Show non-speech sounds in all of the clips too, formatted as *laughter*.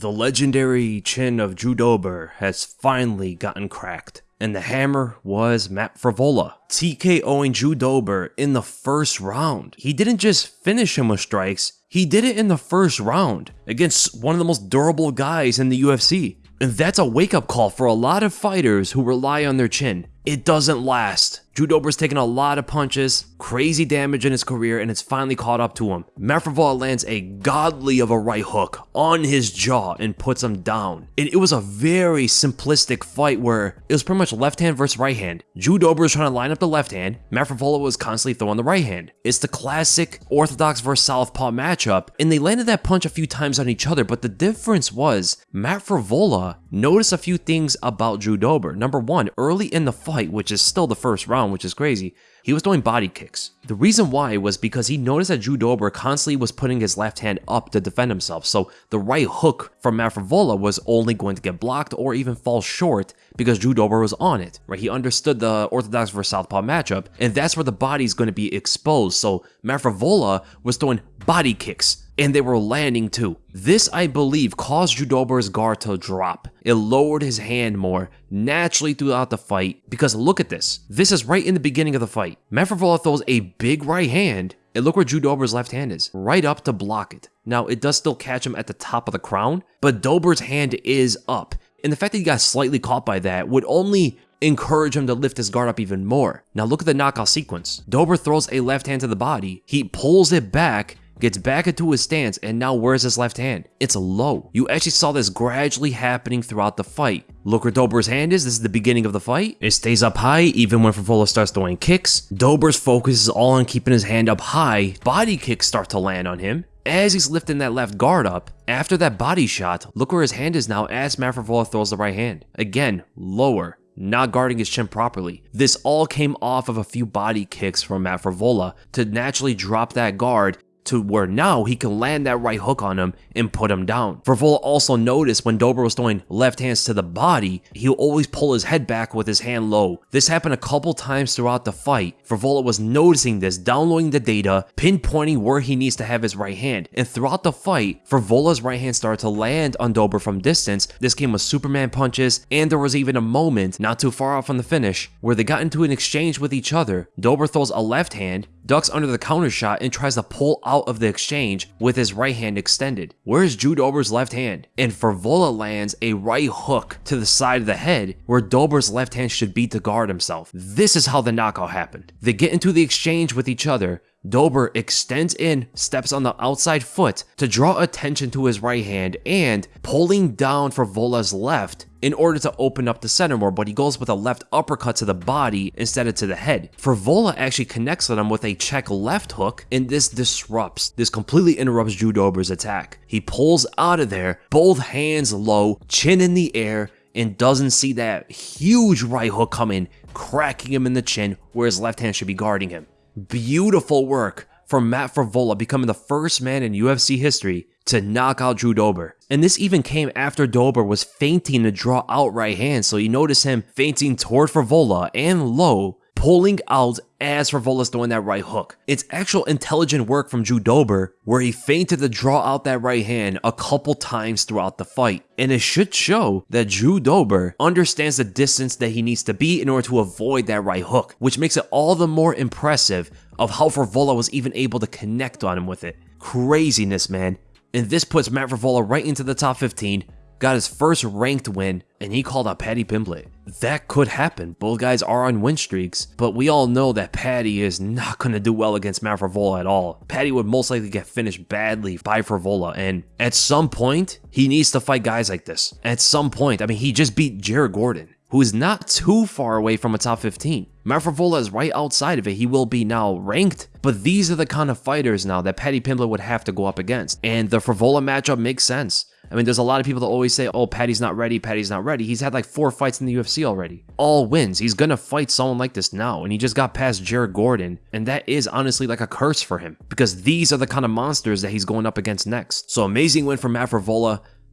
The legendary chin of Drew Dober has finally gotten cracked. And the hammer was Matt Frevola, TKOing Drew Dober in the first round. He didn't just finish him with strikes, he did it in the first round against one of the most durable guys in the UFC. And that's a wake up call for a lot of fighters who rely on their chin. It doesn't last. Drew Dober's taken a lot of punches, crazy damage in his career, and it's finally caught up to him. Matt Frevola lands a godly of a right hook on his jaw and puts him down. And it was a very simplistic fight where it was pretty much left hand versus right hand. Drew Dober was trying to line up the left hand, Matt Frevola was constantly throwing the right hand. It's the classic orthodox versus southpaw matchup, and they landed that punch a few times on each other, but the difference was Matt Frevola noticed a few things about Drew Dober. Number one, early in the fight, which is still the first round, which is crazy, he was throwing body kicks. The reason why was because he noticed that Drew Dober constantly was putting his left hand up to defend himself, so the right hook from Matt Frevola was only going to get blocked or even fall short because Drew Dober was on it, right? He understood the Orthodox versus Southpaw matchup, and that's where the body is going to be exposed, so Matt Frevola was throwing body kicks and they were landing too. This, I believe, caused Drew Dober's guard to drop. It lowered his hand more naturally throughout the fight because look at this. This is right in the beginning of the fight. Matt Frevola throws a big right hand and look where Drew Dober's left hand is, right up to block it. Now, it does still catch him at the top of the crown, but Dober's hand is up. And the fact that he got slightly caught by that would only encourage him to lift his guard up even more. Now look at the knockout sequence. Dober throws a left hand to the body, he pulls it back, gets back into his stance, and now where's his left hand? It's low. You actually saw this gradually happening throughout the fight. Look where Dober's hand is, this is the beginning of the fight. It stays up high even when Frevola starts throwing kicks. Dober's focus is all on keeping his hand up high. Body kicks start to land on him. As he's lifting that left guard up, after that body shot, look where his hand is now as Matt Frevola throws the right hand. Again, lower not guarding his chin properly. This all came off of a few body kicks from Matt to naturally drop that guard to where now he can land that right hook on him and put him down. Frevola also noticed when Dober was throwing left hands to the body, he'll always pull his head back with his hand low. This happened a couple times throughout the fight. Frevola was noticing this, downloading the data, pinpointing where he needs to have his right hand. And throughout the fight, Frevola's right hand started to land on Dober from distance. This came with Superman punches, and there was even a moment, not too far off from the finish, where they got into an exchange with each other. Dober throws a left hand, ducks under the counter shot, and tries to pull out of the exchange with his right hand extended. Where's Drew Dober's left hand? And Frevola lands a right hook to the side of the head where Dober's left hand should be to guard himself. This is how the knockout happened. They get into the exchange with each other, Dober extends in, steps on the outside foot to draw attention to his right hand and pulling down Frevola's left in order to open up the center more, but he goes with a left uppercut to the body instead of to the head. Frevola actually connects with him with a check left hook, and this disrupts, this completely interrupts Drew Dober's attack. He pulls out of there, both hands low, chin in the air, and doesn't see that huge right hook coming, cracking him in the chin where his left hand should be guarding him. Beautiful work from Matt Frevola becoming the first man in UFC history to knock out Drew Dober. And this even came after Dober was feinting to draw out right hand, so you notice him feinting toward Frevola and low, pulling out as Frevola's throwing that right hook. It's actual intelligent work from Drew Dober where he feinted to draw out that right hand a couple times throughout the fight. And it should show that Drew Dober understands the distance that he needs to be in order to avoid that right hook, which makes it all the more impressive of how Frevola was even able to connect on him with it. Craziness, man. And this puts Matt Frevola right into the top 15, got his first ranked win, and he called out Paddy Pimblett. That could happen. Both guys are on win streaks, but we all know that Paddy is not *laughs* going to do well against Matt Frevola at all. Paddy would most likely get finished badly by Frevola, and at some point, he needs to fight guys like this. At some point, I mean, he just beat Jared Gordon who is not too far away from a top 15. Matt Frevola is right outside of it. He will be now ranked, but these are the kind of fighters now that Paddy Pimblett would have to go up against. And the Frevola matchup makes sense. I mean, there's a lot of people that always say, oh, Paddy's not ready, Paddy's not ready. He's had like four fights in the UFC already. All wins. He's gonna fight someone like this now, and he just got past Jared Gordon, and that is honestly like a curse for him, because these are the kind of monsters that he's going up against next. So amazing win for Matt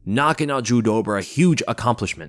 knocking out Drew Dober, a huge accomplishment.